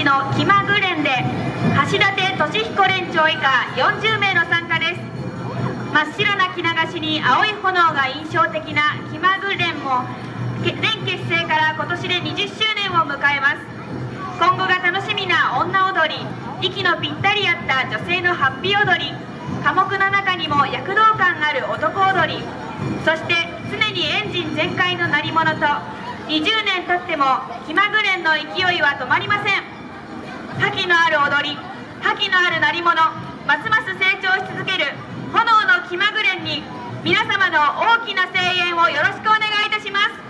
市の気まぐれんで橋立俊彦連長以下40名の参加です。真っ白な着流しに青い炎が印象的な気まぐれんも連結成から今年で20周年を迎えます。今後が楽しみな女踊り息のぴったり合った女性のハッピー踊り科目の中にも躍動感ある男踊りそして常にエンジン全開の鳴り物と20年経っても気まぐれんの勢いは止まりません。覇気のある踊り覇気のある鳴り物ますます成長し続ける炎の気まぐれに皆様の大きな声援をよろしくお願いいたします。